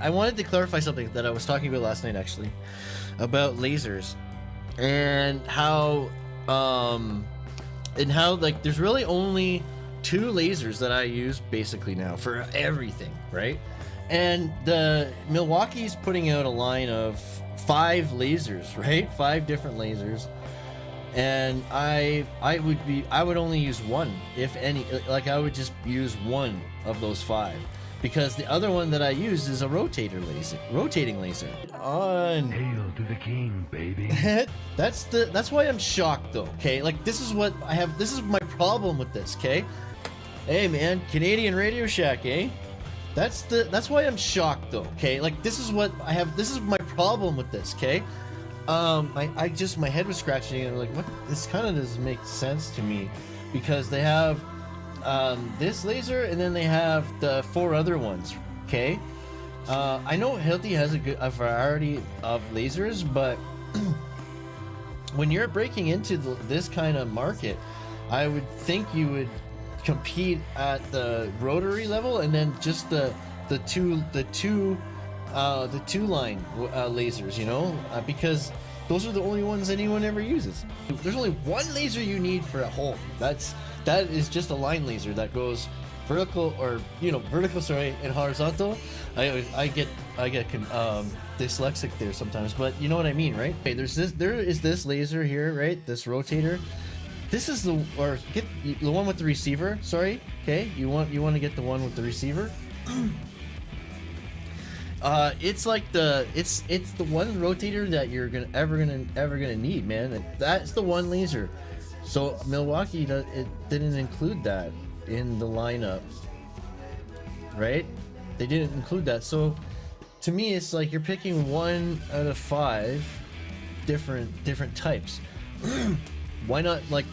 I, I wanted to clarify something that I was talking about last night actually about lasers and how um and how like there's really only two lasers that I use basically now for everything, right? And the Milwaukee's putting out a line of five lasers, right? Five different lasers. And I I would be I would only use one if any like I would just use one of those five because the other one that I use is a rotator laser, rotating laser. On Hail to the king, baby. that's the that's why I'm shocked though. Okay, like this is what I have. This is my problem with this. Okay, hey man, Canadian Radio Shack, eh? That's the that's why I'm shocked though. Okay, like this is what I have. This is my problem with this. Okay, um, I I just my head was scratching and I'm like what this kind of doesn't make sense to me because they have um, this laser, and then they have the four other ones. Okay, uh, I know Hilti has a good a variety of lasers, but when you're breaking into the, this kind of market, I would think you would compete at the rotary level, and then just the the two the two uh, the two line uh, lasers. You know, uh, because those are the only ones anyone ever uses. There's only one laser you need for a hole. That's that is just a line laser that goes vertical or you know vertical sorry and horizontal. I i get i get um dyslexic there sometimes but you know what i mean right? Okay there's this there is this laser here right? This rotator. This is the or get the one with the receiver sorry okay? You want you want to get the one with the receiver? Uh it's like the it's it's the one rotator that you're gonna ever gonna ever gonna need man. That's the one laser so Milwaukee, it didn't include that in the lineup, right? They didn't include that. So to me, it's like you're picking one out of five different different types. Why not like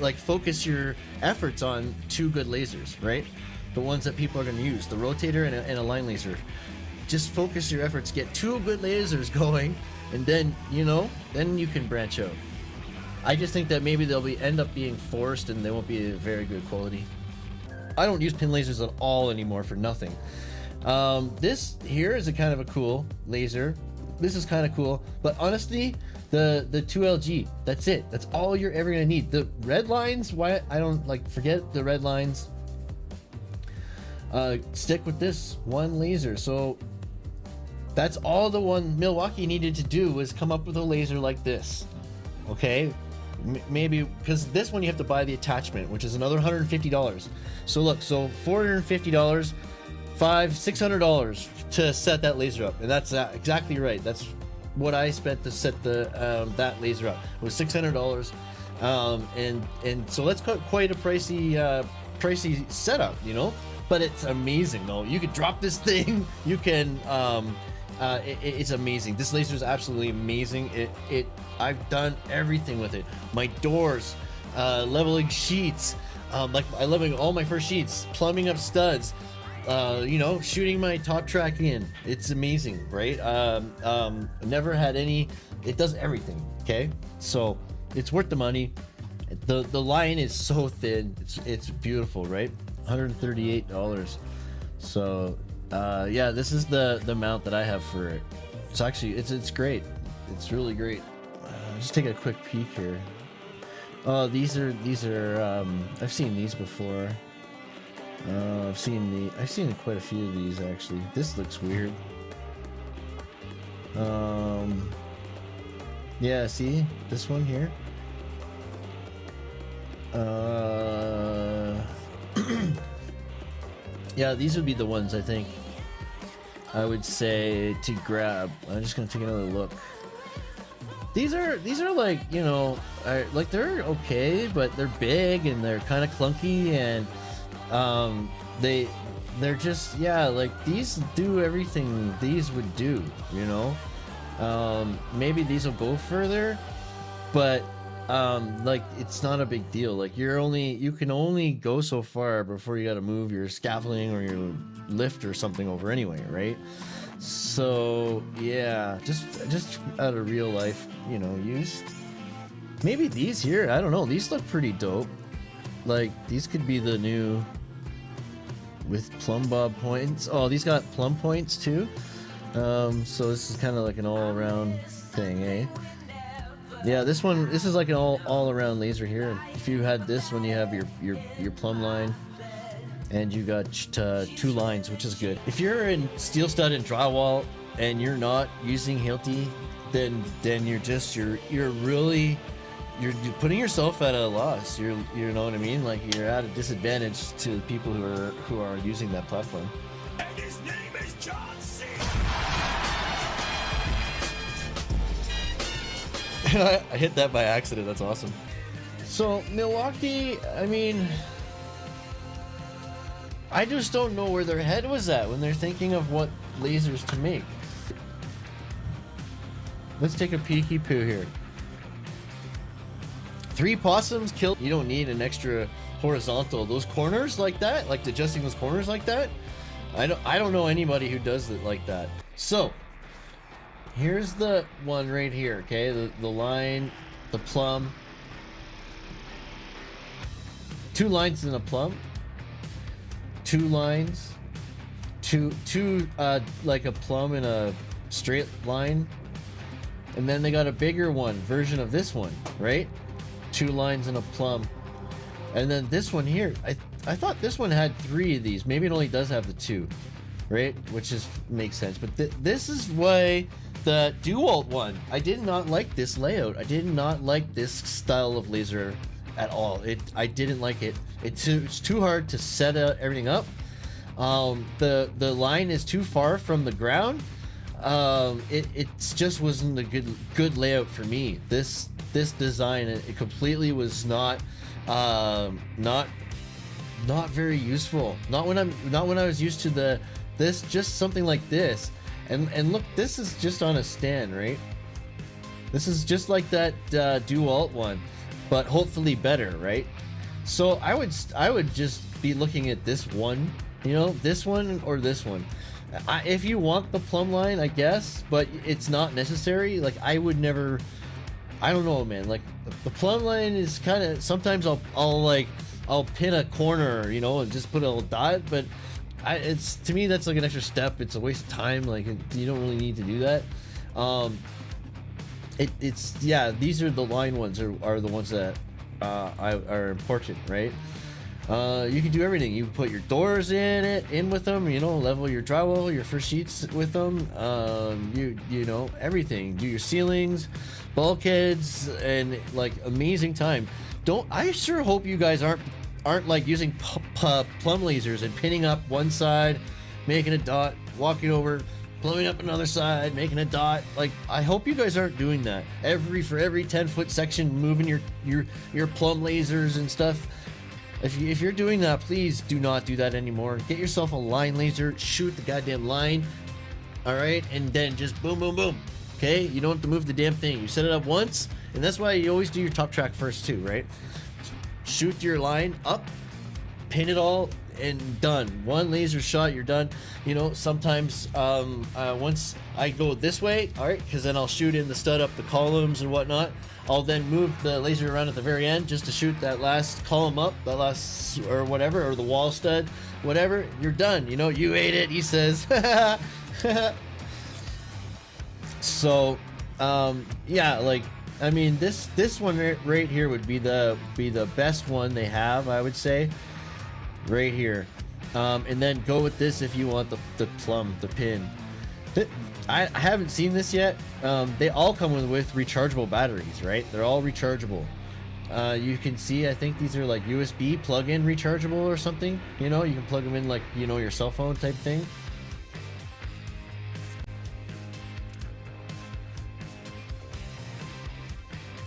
like focus your efforts on two good lasers, right? The ones that people are going to use, the rotator and a, and a line laser. Just focus your efforts, get two good lasers going, and then you know, then you can branch out. I just think that maybe they'll be end up being forced and they won't be very good quality. I don't use pin lasers at all anymore for nothing. Um, this here is a kind of a cool laser. This is kind of cool, but honestly, the the 2LG, that's it. That's all you're ever gonna need. The red lines, why I don't like forget the red lines. Uh, stick with this one laser. So that's all the one Milwaukee needed to do was come up with a laser like this. Okay, maybe because this one you have to buy the attachment which is another $150 so look so $450 five $600 to set that laser up and that's exactly right. That's what I spent to set the um, that laser up. It was $600 um, and and so that's quite a pricey uh, pricey setup you know? But it's amazing though. You could drop this thing you can um, uh, it, it's amazing. This laser is absolutely amazing. It, it, I've done everything with it. My doors, uh, leveling sheets, um, like I leveling all my first sheets, plumbing up studs, uh, you know, shooting my top track in. It's amazing, right? Um, um, never had any. It does everything. Okay, so it's worth the money. The the line is so thin. It's it's beautiful, right? 138 dollars. So uh, yeah, this is the the mount that I have for it. It's actually it's it's great. It's really great. Uh, just take a quick peek here. Oh, these are these are um, I've seen these before. Uh, I've seen the I've seen quite a few of these actually. This looks weird. Um, yeah, see this one here. Uh. Yeah, these would be the ones I think I would say to grab. I'm just gonna take another look. These are these are like you know like they're okay, but they're big and they're kind of clunky and um, they they're just yeah like these do everything these would do. You know, um, maybe these will go further, but um like it's not a big deal like you're only you can only go so far before you got to move your scaffolding or your lift or something over anyway right so yeah just just out of real life you know use maybe these here i don't know these look pretty dope like these could be the new with plumb bob points. Oh, these got plumb points too. Um, so this is kind of like an all-around thing, eh? Yeah, this one, this is like an all all-around laser here. If you had this one, you have your your your plumb line, and you got uh, two lines, which is good. If you're in steel stud and drywall and you're not using Hilti, then then you're just you're you're really you're, you're putting yourself at a loss. You're you know what I mean? Like you're at a disadvantage to the people who are who are using that platform. And his name is I, hit that by accident. That's awesome. So Milwaukee, I mean, I just don't know where their head was at when they're thinking of what lasers to make. Let's take a peeky poo here. Three possums killed. You don't need an extra horizontal. Those corners like that, like adjusting those corners like that. I don't. I don't know anybody who does it like that. So here's the one right here. Okay, the the line, the plumb. Two lines in a plumb. Two lines. Two two uh like a plumb in a straight line. And then they got a bigger one version of this one, right? Two lines in a plumb. And then this one here, I I thought this one had three of these. Maybe it only does have the two, right? Which is makes sense. But th this is why the DeWalt one. I did not like this layout. I did not like this style of laser at all. It I didn't like it. It's too, it's too hard to set uh, everything up. Um, the the line is too far from the ground. Um, it it just wasn't a good good layout for me. This this design it, it completely was not um, not not very useful. Not when I'm not when I was used to the this just something like this. And and look, this is just on a stand, right? This is just like that uh, DeWalt one, but hopefully better, right? So I would I would just be looking at this one, you know, this one or this one. I, if you want the plumb line, I guess, but it's not necessary. Like I would never. I don't know, man. Like the plumb line is kind of sometimes I'll I'll like I'll pin a corner, you know, and just put a little dot, but I, it's to me that's like an extra step. It's a waste of time. Like you don't really need to do that. Um, it, it's yeah. These are the line ones are, are the ones that uh, are important, right? Uh, you can do everything. You put your doors in it, in with them. You know, level your drywall, your first sheets with them. Um, you you know everything. Do your ceilings, bulkheads, and like amazing time. Don't I sure hope you guys aren't aren't like using plumb lasers and pinning up one side, making a dot, walking over, plumbing up another side, making a dot. Like I hope you guys aren't doing that. Every for every 10 foot section, moving your your your plumb lasers and stuff. If, you, if you're doing that, please do not do that anymore. Get yourself a line laser, shoot the goddamn line, all right, and then just boom, boom, boom. Okay, you don't have to move the damn thing. You set it up once, and that's why you always do your top track first too, right? Shoot your line up, pin it all, and done. One laser shot, you're done. You know, sometimes um, uh, once I go this way, all right, because then I'll shoot in the stud up the columns and whatnot. I'll then move the laser around at the very end just to shoot that last column up, that last or whatever, or the wall stud, whatever. You're done. You know, you ate it. He says. so, um, yeah, like I mean, this this one right here would be the be the best one they have, I would say, right here. Um, and then go with this if you want the the plumb, the pin. I, I haven't seen this yet. Um, they all come with, with rechargeable batteries, right? They're all rechargeable. Uh, you can see, I think these are like USB plug-in rechargeable or something. You know, you can plug them in like, you know, your cell phone type thing.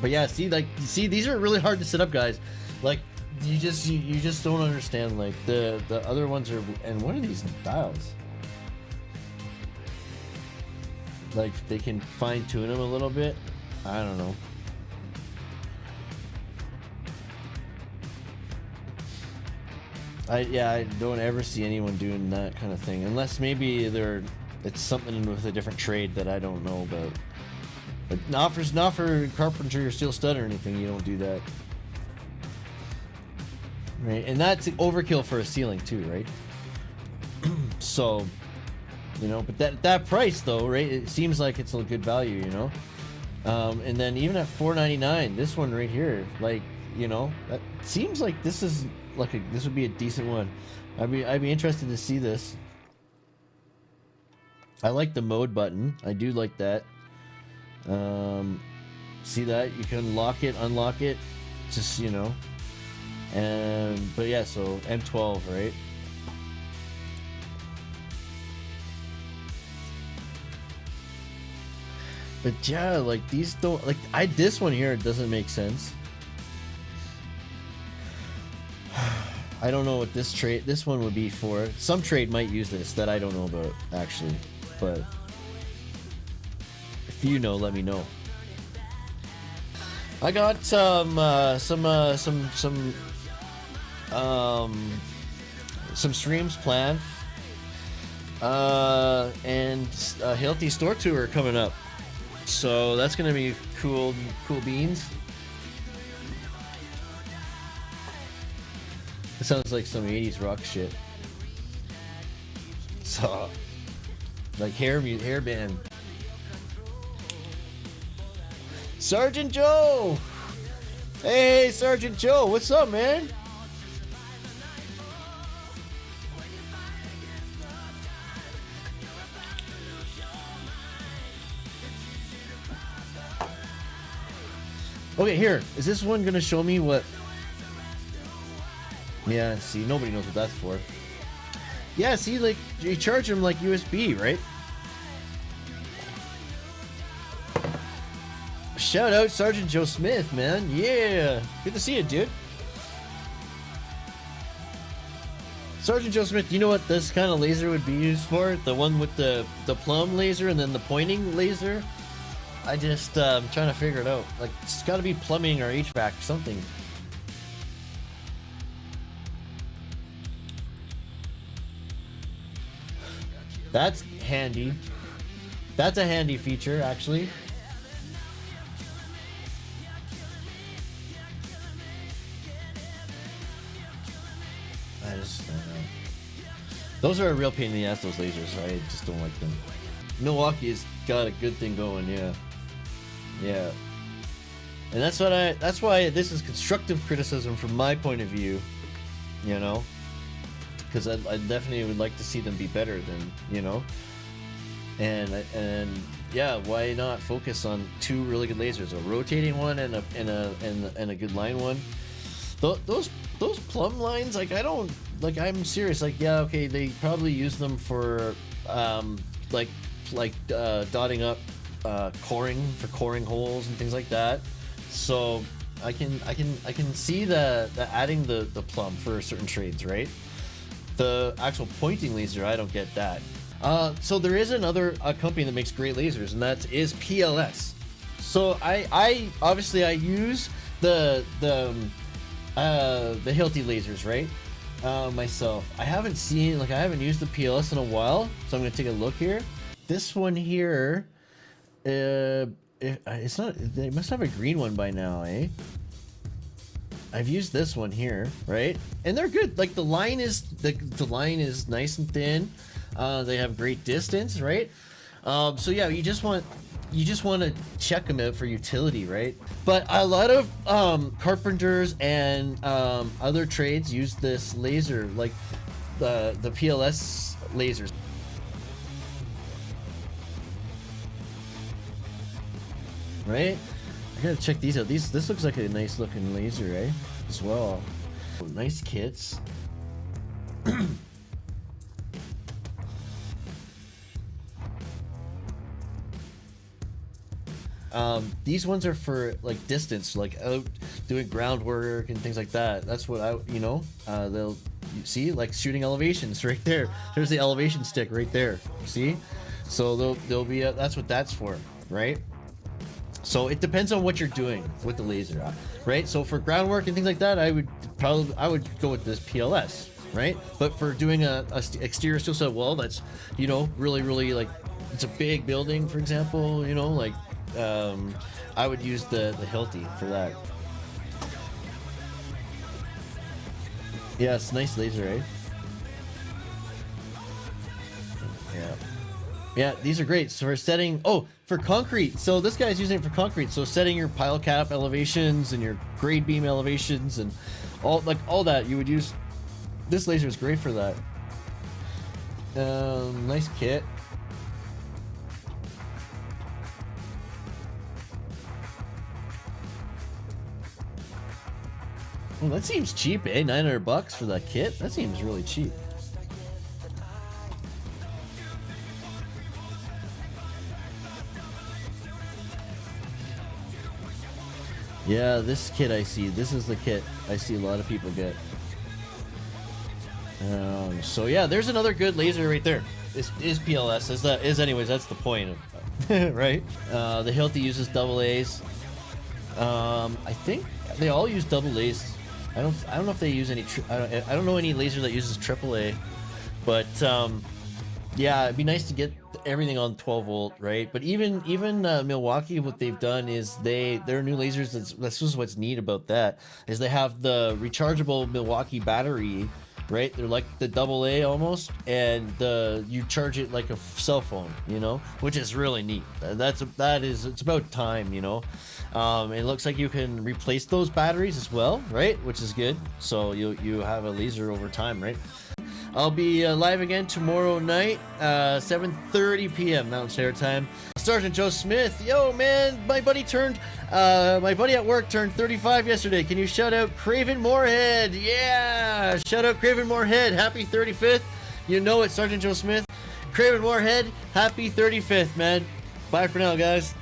But yeah, see, like, see, these are really hard to set up, guys. Like, you just, you, you just don't understand. Like, the the other ones are, and what are these dials? like they can fine tune them a little bit. I don't know. I yeah, I don't ever see anyone doing that kind of thing unless maybe they're it's something with a different trade that I don't know about. But not for not for carpentry or steel stud or anything. You don't do that. Right, and that's overkill for a ceiling too, right? So, you know, but that that price though, right? It seems like it's a good value, you know. Um, and then even at 4.99, this one right here, like you know, that seems like this is like a, this would be a decent one. I'd be I'd be interested to see this. I like the mode button. I do like that. Um, see that you can lock it, unlock it, just you know. And but yeah, so M12, right? But yeah, like these don't like I this one here doesn't make sense. I don't know what this trade this one would be for. Some trade might use this that I don't know about actually, but you know, let me know. I got some uh, some uh, some some um some streams planned. Uh and a Hilti store tour coming up. So that's gonna be cool cool beans. It sounds like some 80s rock shit. So like hair hair band sergeant joe hey sergeant joe what's up man Okay, here. Is this one gonna show me what? Yeah, see, nobody knows what that's for. Yeah, see, like, you charge them like USB, right? Shout out Sergeant Joe Smith, man. Yeah. Good to see you, dude. Sergeant Joe Smith, you know what this kind of laser would be used for? The one with the, the plumb laser and then the pointing laser? I just uh, I'm trying to figure it out. Like it's got to be plumbing or HVAC something. That's handy. That's a handy feature, actually. Those are a real pain in the ass. Those lasers. I just don't like them. Milwaukee's got a good thing going. Yeah. Yeah. And that's what I that's why this is constructive criticism from my point of view, you know? Cuz I, I definitely would like to see them be better than, you know. And and yeah, why not focus on two really good lasers, a rotating one and a and a and, and a good line one. Those those those plumb lines like I don't like I'm serious like yeah, okay, they probably use them for um like like uh, dotting up uh, coring for coring holes and things like that. So I can I can I can see the, the adding the the plumb for certain trades, right? The actual pointing laser, I don't get that. Uh, so there is another uh, company that makes great lasers, and that is PLS. So I I obviously I use the the um, uh, the Hilti lasers, right? Uh, myself. I haven't seen like I haven't used the PLS in a while, so I'm gonna take a look here. This one here, uh, it, it's not. They must have a green one by now, eh? I've used this one here, right? And they're good. Like the line is the the line is nice and thin. Uh, they have great distance, right? Um, so yeah, you just want you just want to check them out for utility, right? But a lot of um, carpenters and um, other trades use this laser, like the the PLS lasers. Right? I gotta check these out. These this looks like a nice looking laser, eh? As well. Nice kits. Um, these ones are for like distance, like out doing groundwork and things like that. That's what I, you know, uh, they'll you see like shooting elevations right there. There's the elevation stick right there. See, so they'll they'll be a, that's what that's for, right? So it depends on what you're doing with the laser, uh, right? So for groundwork and things like that, I would probably I would go with this PLS, right? But for doing a, a exterior steel set wall, that's you know really really like it's a big building, for example, you know like um, I would use the the Hilti for that. Yeah, it's nice laser, right? Yeah. Yeah, these are great. So for setting, oh, for concrete. So this guy's using it for concrete. So setting your pile cap elevations and your grade beam elevations and all like all that, you would use. This laser is great for that. Um, nice kit. Well, that seems cheap, eh? 900 bucks for that kit? That seems really cheap. Yeah, this kit I see. This is the kit I see a lot of people get. Um, so yeah, there's another good laser right there. Is, is PLS is that is anyways? That's the point of right. Uh, the Hilti uses double A's. Um, I think they all use double A's. I don't I don't know if they use any. I don't I don't know any laser that uses AAA, but um, yeah, it'd be nice to get everything on 12 volt, right? But even even uh, Milwaukee, what they've done is they their new lasers. That's that's just what's neat about that is they have the rechargeable Milwaukee battery, right? They're like the double A almost, and the you charge it like a cell phone, you know, which is really neat. That's that is it's about time, you know. Um, it looks like you can replace those batteries as well, right? Which is good. So you you have a laser over time, right? I'll be uh, live again tomorrow night, uh, 7:30 p.m. Mountain Standard Time. Sergeant Joe Smith, yo man, my buddy turned, uh, my buddy at work turned 35 yesterday. Can you shout out Craven Moorhead? Yeah, shout out Craven Moorhead. Happy 35th. You know it, Sergeant Joe Smith. Craven Moorhead, happy 35th, man. Bye for now, guys.